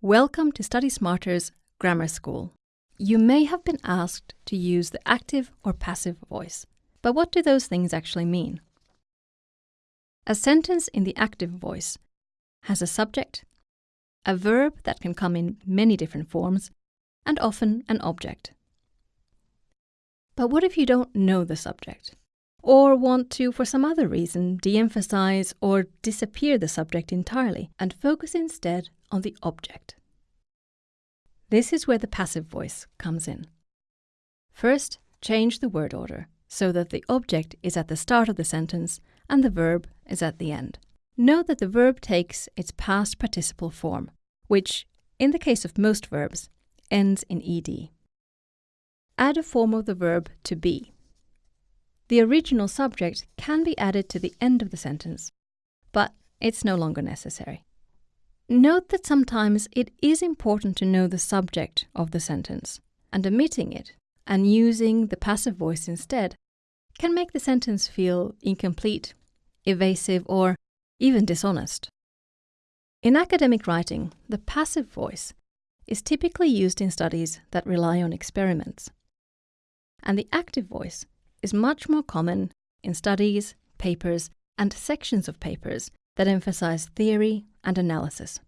Welcome to Study Smarter's Grammar School. You may have been asked to use the active or passive voice, but what do those things actually mean? A sentence in the active voice has a subject, a verb that can come in many different forms, and often an object. But what if you don't know the subject? Or want to, for some other reason, de emphasize or disappear the subject entirely and focus instead on the object? This is where the passive voice comes in. First, change the word order so that the object is at the start of the sentence and the verb is at the end. Note that the verb takes its past participle form, which, in the case of most verbs, ends in ed. Add a form of the verb to be. The original subject can be added to the end of the sentence, but it's no longer necessary. Note that sometimes it is important to know the subject of the sentence, and omitting it and using the passive voice instead can make the sentence feel incomplete, evasive, or even dishonest. In academic writing, the passive voice is typically used in studies that rely on experiments. And the active voice is much more common in studies, papers, and sections of papers that emphasize theory and analysis.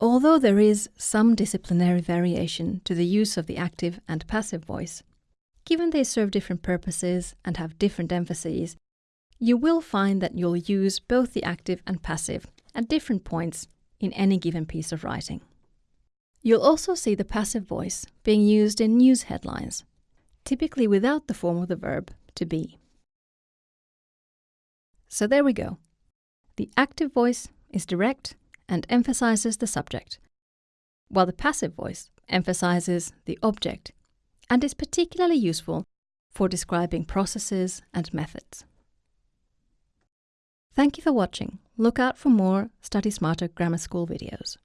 Although there is some disciplinary variation to the use of the active and passive voice, given they serve different purposes and have different emphases, you will find that you'll use both the active and passive at different points in any given piece of writing. You'll also see the passive voice being used in news headlines, typically without the form of the verb to be. So there we go. The active voice is direct and emphasizes the subject, while the passive voice emphasizes the object and is particularly useful for describing processes and methods. Thank you for watching. Look out for more Study Smarter Grammar School videos.